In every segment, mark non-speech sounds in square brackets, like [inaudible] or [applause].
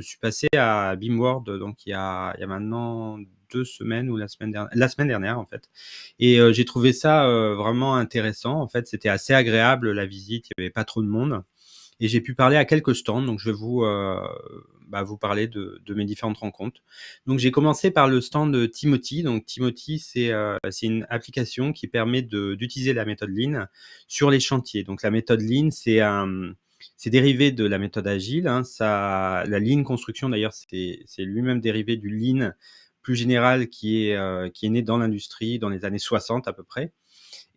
je suis passé à BIMWORD, donc il y a maintenant 2 semaines ou la semaine dernière la semaine dernière, en fait et heu, j'ai trouvé ça, heu, vraiment intéressant. En fait, c'était assez agréable la visite, il y avait pas trop de monde et j'ai pu parler à quelques stands, donc je vais vous, heu, bah, parler de mes différentes rencontres. Donc j'ai commencé par le stand de Timothy. Donc Timothy, c'est, une application qui permet d'utiliser la méthode Lean sur les chantiers. Donc la méthode Lean, c'est un c'est dérivé de la méthode agile, hein. Ça la Lean Construction d'ailleurs, c'est lui-même dérivé du Lean plus général qui est, heu, qui est né dans l'industrie dans les années 60 à peu près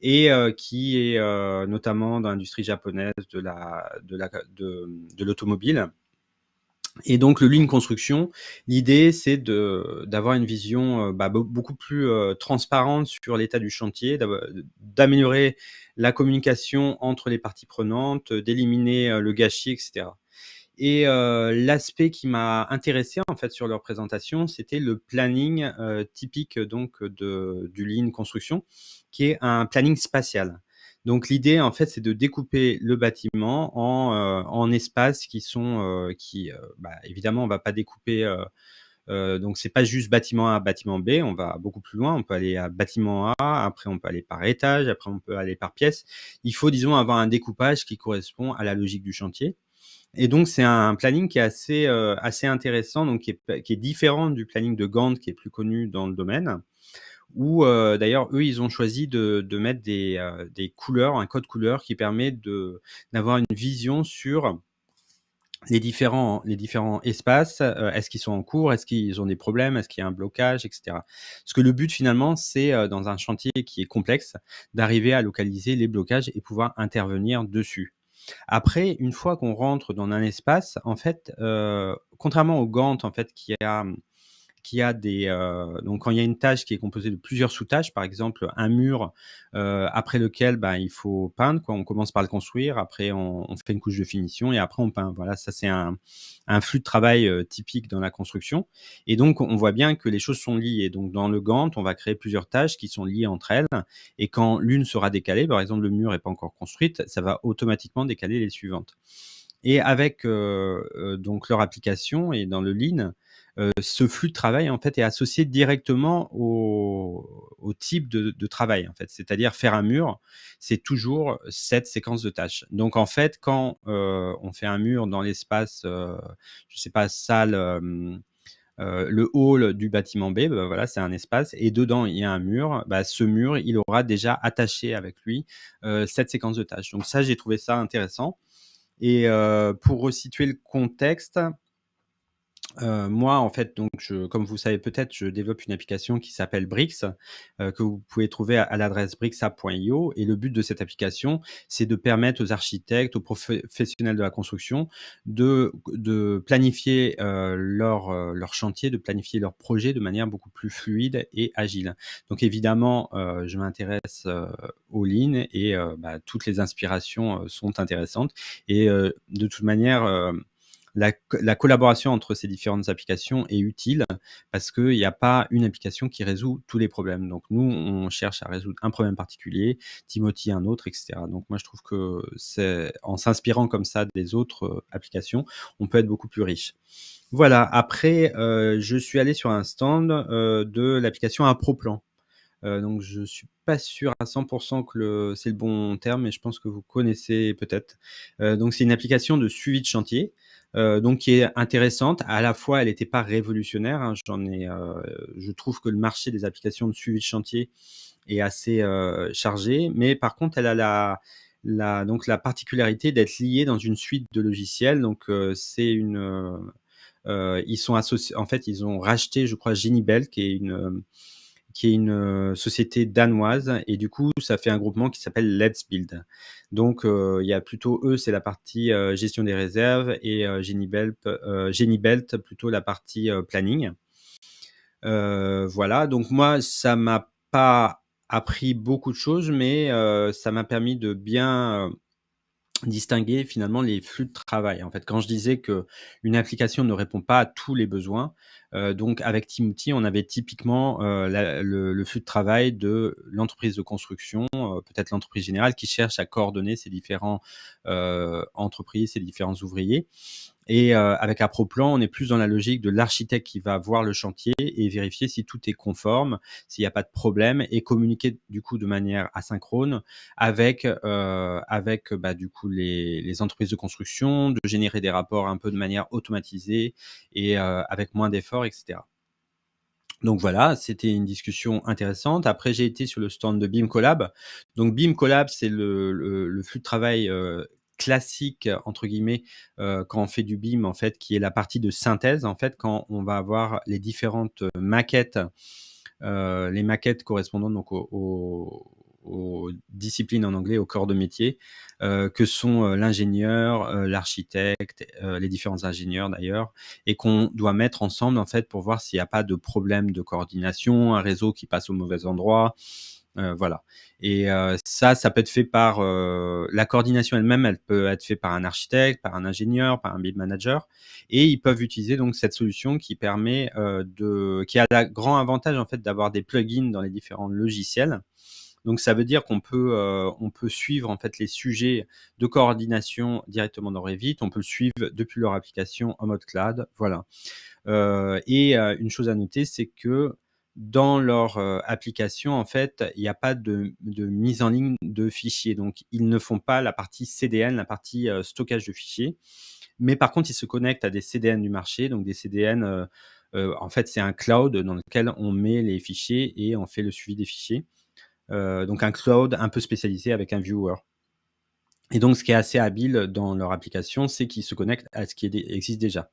et heu, qui est, heu, notamment dans l'industrie japonaise de la de la de de l'automobile et donc le Lean Construction, l'idée c'est d'avoir une vision, heu, bah, beau beaucoup plus, heu, transparente sur l'état du chantier, d'améliorer la communication entre les parties prenantes, d'éliminer, heu, le gâchis et cetera et heu, l'aspect qui m'a intéressé, en fait, sur leur présentation, c'était le planning, typique donc de du Lean Construction, qui est un planning spatial. Donc l'idée, en fait, c'est de découper le bâtiment en, heu, en espaces qui sont, heu, qui, heu, bah, évidemment, on va pas découper, heu, donc c'est pas juste bâtiment A, bâtiment B, on va beaucoup plus loin. On peut aller à bâtiment A, après on peut aller par étage, après on peut aller par pièce. Il faut, disons, avoir un découpage qui correspond à la logique du chantier et donc c'est un planning qui est assez, heu, assez intéressant, donc qui est qui est différent du planning de Gantt qui est plus connu dans le domaine où, heu, d'ailleurs, eux, ils ont choisi de mettre des, heu, des couleurs, un code couleur qui permet d'avoir une vision sur les différents les différents espaces. Heu, est-ce qu'ils sont en cours? Est-ce qu'ils ont des problèmes? Est-ce qu'il y a un blocage? Et cetera? Parce que le but finalement, c'est, dans un chantier qui est complexe, d'arriver à localiser les blocages et pouvoir intervenir dessus. Après, une fois qu'on rentre dans un espace, en fait, contrairement au Gantt, en fait, qui a, qui a des, heu, donc quand il y a une tâche qui est composée de plusieurs sous-tâches, par exemple, un mur, heu, après lequel, ben, il faut peindre, quoi. On commence par le construire, après on on fait une couche de finition et après on peint. Voilà, ça c'est un un flux de travail, heu, typique dans la construction et donc on voit bien que les choses sont liées. Donc dans le Gantt, on va créer plusieurs tâches qui sont liées entre elles et quand l'une sera décalée, par exemple, le mur est pas encore construite, ça va automatiquement décaler les suivantes et avec, heu heu, donc leur application et dans le Lean, heu, ce flux de travail, en fait, est associé directement au au type de de travail, en fait. C'est-à-dire faire un mur, c'est toujours cette séquence de tâches. Donc en fait, quand, heu, on fait un mur dans l'espace, heu, je sais pas, salle, hem, heu, le hall du bâtiment B, bah, voilà, c'est un espace et dedans il y a un mur. Bah, ce mur, il aura déjà attaché avec lui, heu, cette séquence de tâches. Donc ça, j'ai trouvé ça intéressant et heu, pour resituer le contexte Heu, moi, en fait, donc je comme vous savez peut-être, je développe une application qui s'appelle Brix, heu, que vous pouvez trouver à l'adresse brixa.io et le but de cette application, c'est de permettre aux architectes, aux professionnels de la construction de de planifier, heu, leur, leur chantier, de planifier leur projet de manière beaucoup plus fluide et agile. Donc évidemment, je m'intéresse, heu, au Lean et bah, toutes les inspirations, sont intéressantes et de toute manière, la co la collaboration entre ces différentes applications est utile parce qu'il y a pas une application qui résout tous les problèmes. Donc nous, on cherche à résoudre un problème particulier, Timothy un autre et cetera. Donc moi, je trouve que c'est en s'inspirant comme ça des autres, heu, applications, on peut être beaucoup plus riche. Voilà, après, heu, je suis allé sur un stand, heu, de l'application Approplan. Heu, donc je suis pas sûr à 100% que c'est le bon terme, mais je pense que vous connaissez peut-être. Donc c'est une application de suivi de chantier, heu, donc qui est intéressante. À la fois, elle était pas révolutionnaire, hein, heu, je trouve que le marché des applications de suivi de chantier est assez, heu, chargé, mais par contre, elle a la la donc la particularité d'être liée dans une suite de logiciels. Donc, heu, c'est une, ils sont associ en fait, ils ont racheté, je crois, Genibelt qui est une, qui est une, heu, société danoise et du coup, ça fait un groupement qui s'appelle Let's Build. Donc, heu, il y a plutôt eux, c'est la partie, heu, gestion des réserves et Genibelp heu, Genibelt plutôt la partie, planning. Voilà, donc moi, ça m'a pas appris beaucoup de choses, mais ça m'a permis de bien, distinguer finalement les flux de travail. En fait, quand je disais qu'une application ne répond pas à tous les besoins, heu, donc avec Timothy, on avait typiquement, la le flux de travail de l'entreprise de construction, heu, peut-être l'entreprise générale qui cherche à coordonner ces différents, entreprises, ces différents ouvriers et heu, avec Approplan, on est plus dans la logique de l'architecte qui va voir le chantier et vérifier si tout est conforme, s'il y a pas de problème et communiquer du coup de manière asynchrone avec, heu, avec, bah, du coup les les entreprises de construction, de générer des rapports un peu de manière automatisée et heu, avec moins d'efforts et cetera. Donc voilà, c'était une discussion intéressante. Après, j'ai été sur le stand de BIM Collab. Donc BIM Collab, c'est le le le flux de travail, heu, «classique» entre guillemets, heu, quand on fait du BIM en fait, qui est la partie de synthèse en fait, quand on va avoir les différentes, heu, maquettes, heu, les maquettes correspondant aux disciplines en anglais, aux corps de métier, que sont, l'ingénieur, l'architecte, les différents ingénieurs d'ailleurs et qu'on doit mettre ensemble en fait pour voir s'il y a pas de problème de coordination, un réseau qui passe au mauvais endroit, voilà et heu, ça, ça peut être fait par, heu, la coordination elle-même, elle peut être fait par un architecte, par un ingénieur, par un BIM manager et ils peuvent utiliser donc cette solution qui permet, de qui a la grand avantage en fait d'avoir des plugins dans les différents logiciels. Donc ça veut dire qu'on peut, heu, on peut suivre en fait les sujets de coordination directement dans Revit. On peut le suivre depuis leur application en mode cloud, voilà. Heu et heu, une chose à noter, c'est que dans leur, heu, application, en fait, il y a pas de mise en ligne de fichiers. Donc ils ne font pas la partie CDN, la partie, heu, stockage de fichiers. Mais par contre, ils se connectent à des CDN du marché, donc des CDN, heu, en fait, c'est un cloud dans lequel on met les fichiers et on fait le suivi des fichiers. Donc un cloud un peu spécialisé avec un viewer. Et donc ce qui est assez habile dans leur application, c'est qu'ils se connectent à ce qui existe déjà.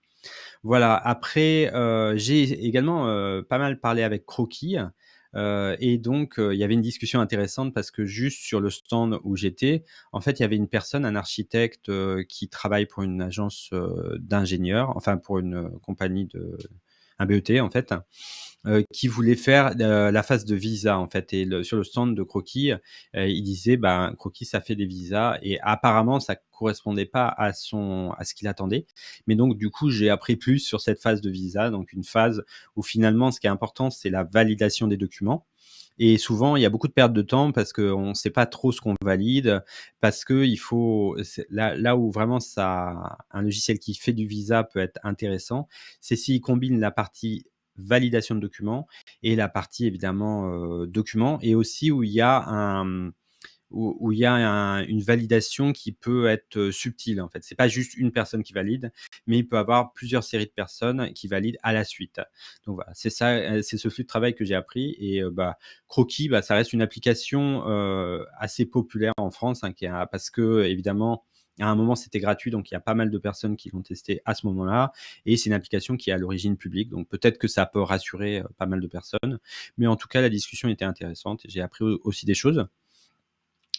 Voilà, après, heu, j'ai également, heu, pas mal parlé avec Kroki, heu et donc il y avait une discussion intéressante parce que juste sur le stand où j'étais, en fait, il y avait une personne, un architecte, qui travaille pour une agence, d'ingénieurs, enfin pour une, compagnie de un BET en fait, heu, qui voulait faire, heu, la phase de visa en fait. Et sur le stand de Kroki, heu, il disait, ben, Kroki ça fait des visas. Et apparemment ça correspondait pas à son à ce qu'il attendait. Mais donc du coup, j'ai appris plus sur cette phase de visa, donc une phase où finalement ce qui est important, c'est la validation des documents et souvent il y a beaucoup de perte de temps parce qu'on sait pas trop ce qu'on valide, parce qu'il faut c'est là où vraiment ça un logiciel qui fait du visa peut être intéressant, c'est s'il combine la partie validation de documents et la partie évidemment, heu, documents et aussi où il y a un, où il y a un une validation qui peut être, subtile en fait. C'est pas juste une personne qui valide, mais il peut avoir plusieurs séries de personnes qui valident à la suite. Donc voilà, c'est ça, heu, c'est ce flux de travail que j'ai appris et bah, Kroki, bah, ça reste une application, assez populaire en France, hein, parce qu'évidemment, à un moment, c'était gratuit, donc il y a pas mal de personnes qui l'ont testé à ce moment-là et c'est une application qui est à l'origine publique, donc peut-être que ça peut rassurer, pas mal de personnes. Mais en tout cas, la discussion était intéressante j'ai appris au aussi des choses.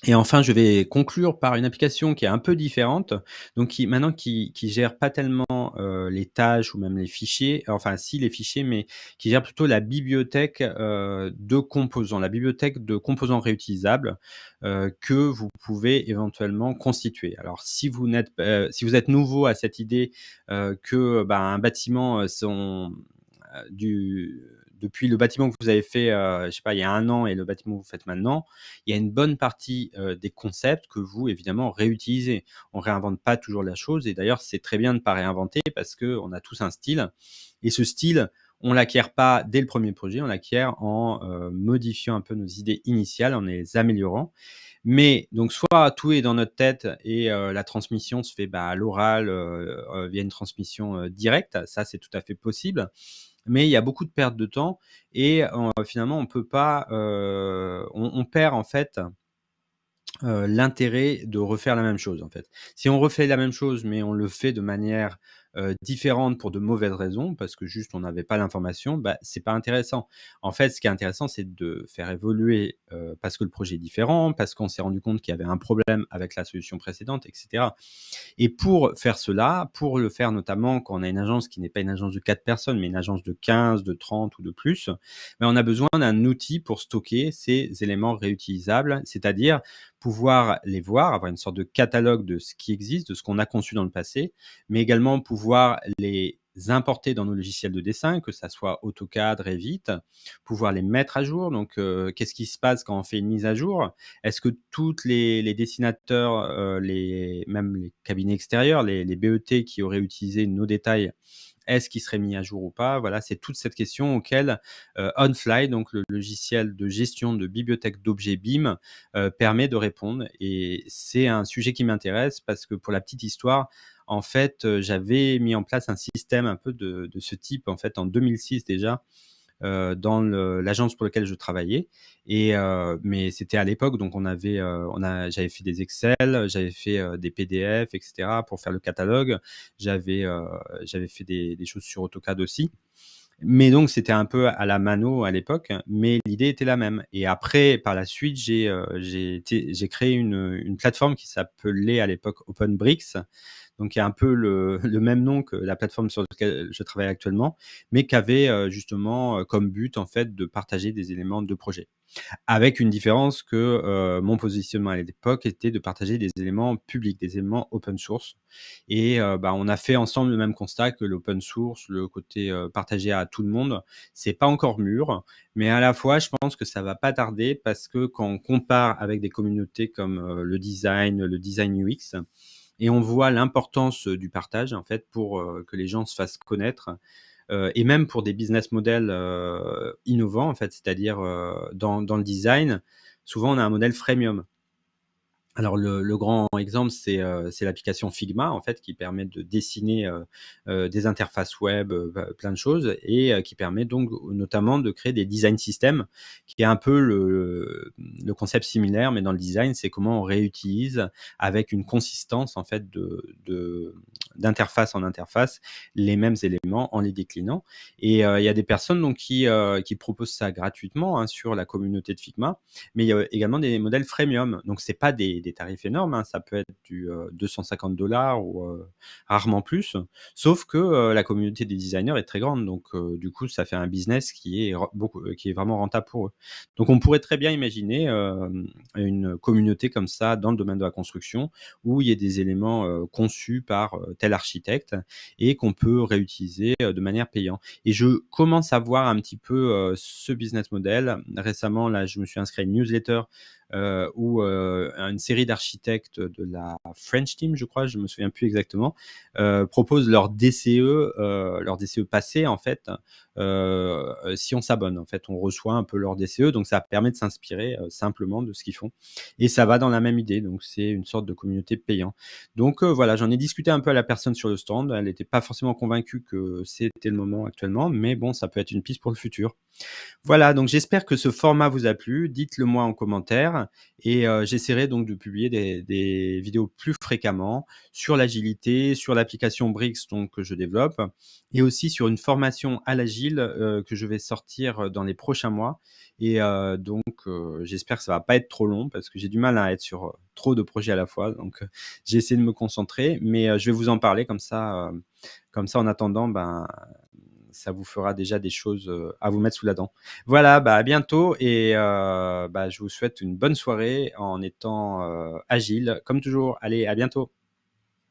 Et enfin, je vais conclure par une application qui est un peu différente, donc qui maintenant qui qui gère pas tellement, heu, les tâches ou même les fichiers, enfin si les fichiers, mais qui gère plutôt la bibliothèque, heu, de composants, la bibliothèque de composants réutilisables, heu, que vous pouvez éventuellement constituer. Alors si vous n'êtes heu, si vous êtes nouveau à cette idée, heu, que, ben, un bâtiment, heu, son du depuis le bâtiment que vous avez fait, heu, je sais pas, il y a 1 an et le bâtiment que vous faites maintenant, il y a une bonne partie, heu, des concepts que vous, évidemment, réutilisez. On réinvente pas toujours la chose et d'ailleurs, c'est très bien de pas réinventer parce qu'on a tous un style et ce style, on l'acquiert pas dès le 1er projet, on l'acquiert en, heu, modifiant un peu nos idées initiales, en les améliorant. Mais donc soit tout est dans notre tête et la transmission se fait, bah, à l'oral, via une transmission, directe, ça c'est tout à fait possible. Mais il y a beaucoup de perte de temps et en finalement on peut pas, heu, on perd en fait heu, l'intérêt de refaire la même chose, en fait. Si on refait la même chose, mais on le fait de manière, heu, différente pour de mauvaises raisons, parce que juste on n'avait pas l'information, bah, c'est pas intéressant. En fait, ce qui est intéressant, c'est de faire évoluer, parce que le projet est différent, parce qu'on s'est rendu compte qu'il y avait un problème avec la solution précédente et cetera et pour faire cela, pour le faire notamment quand on a une agence qui n'est pas une agence de 4 personnes, mais une agence de 15, de 30 ou de plus, bah, on a besoin d'un outil pour stocker ces éléments réutilisables, c'est-à-dire pouvoir les voir, avoir une sorte de catalogue de ce qui existe, de ce qu'on a conçu dans le passé, mais également pouvoir les importer dans nos logiciels de dessin, que ça soit AutoCAD, Revit, pouvoir les mettre à jour. Donc, heu, qu'est-ce qui se passe quand on fait une mise à jour? Est-ce que toutes les dessinateurs, heu, les même les cabinets extérieurs, les les BET qui auraient utilisé nos détails, est-ce qu'ils seraient mis à jour ou pas? Voilà, c'est toute cette question auquel, heu, Onfly, donc le logiciel de gestion de bibliothèque d'objets BIM, permet de répondre et c'est un sujet qui m'intéresse parce que pour la petite histoire, en fait, j'avais mis en place un système un peu de ce type, en fait, en 2006 déjà, dans l'agence pour laquelle je travaillais et mais c'était à l'époque, donc on avait, j'avais fait des Excel, j'avais fait, des PDF et cetera pour faire le catalogue. J'avais, j'avais fait des choses sur AutoCAD aussi. Mais donc c'était un peu à la mano à l'époque, mais l'idée était la même et après par la suite, j'ai, j'ai créé une, une plateforme qui s'appelait à l'époque OpenBricks, donc il y a un peu le [laughs] le même nom que la plateforme sur laquelle je travaille actuellement, mais qui avait, heu, justement, heu, comme but en fait de partager des éléments de projet. Avec une différence que, heu, mon positionnement à l'époque était de partager des éléments publics, des éléments open source et heu, bah, on a fait ensemble le même constat que l'open source, le côté, heu, partagé à tout le monde, c'est pas encore mûr, mais à la fois je pense que ça va pas tarder parce que quand on compare avec des communautés comme, le design, le design UX et on voit l'importance, du partage en fait pour, heu, que les gens se fassent connaître, heu et même pour des business models, innovants en fait. C'est-à-dire, dans dans le design, souvent on a un modèle freemium. Alors le le grand exemple, c'est, c'est l'application Figma en fait qui permet de dessiner, heu heu, des interfaces web, heu, bah, plein de choses et heu, qui permet donc notamment de créer des design systems qui est un peu le le concept similaire, mais dans le design, c'est comment on réutilise avec une consistance en fait de d'interface en interface les mêmes éléments en les déclinant et heu, il y a des personnes donc qui, qui proposent ça gratuitement, hein, sur la communauté de Figma, mais il y a également des modèles freemium. Donc c'est pas des des tarifs énormes, hein, ça peut être du, heu, 250 ou heu, rarement plus. Sauf que, heu, la communauté des designers est très grande, donc du coup, ça fait un business qui est beaucoup euh, qui est vraiment rentable pour eux. Donc on pourrait très bien imaginer, une communauté comme ça dans le domaine de la construction, où il y a des éléments, conçus par, tel architecte et qu'on peut réutiliser, de manière payante. Et je commence à voir un petit peu, ce business model. Récemment, là, je me suis inscrit à une newsletter heu, où, heu, une série d'architectes de la French Team, je crois, je me souviens plus exactement, heu, proposent leur DCE, heu, leur DCE passé en fait, heu, si on s'abonne. En fait, on reçoit un peu leur DCE, donc ça permet de s'inspirer, heu, simplement de ce qu'ils font et ça va dans la même idée, donc c'est une sorte de communauté payant. Donc voilà, j'en ai discuté un peu à la personne sur le stand, elle n'était pas forcément convaincue que c'était le moment actuellement, mais bon, ça peut être une piste pour le futur. Voilà, donc j'espère que ce format vous a plu. Dites-le moi en commentaire et heu, j'essaierai donc de publier des vidéos plus fréquemment sur l'agilité, sur l'application Brix donc que je développe et aussi sur une formation à l'agile, heu, que je vais sortir, dans les prochains mois. Et donc j'espère que ça va pas être trop long parce que j'ai du mal à être sur, trop de projets à la fois. Donc [laughs] j'ai essayé de me concentrer mais je vais vous en parler comme ça, comme ça en attendant, ben ça vous fera déjà des choses, heu, à vous mettre sous la dent. Voilà, bah, à bientôt et heu, bah, je vous souhaite une bonne soirée en étant, heu, agile comme toujours. Allez, à bientôt.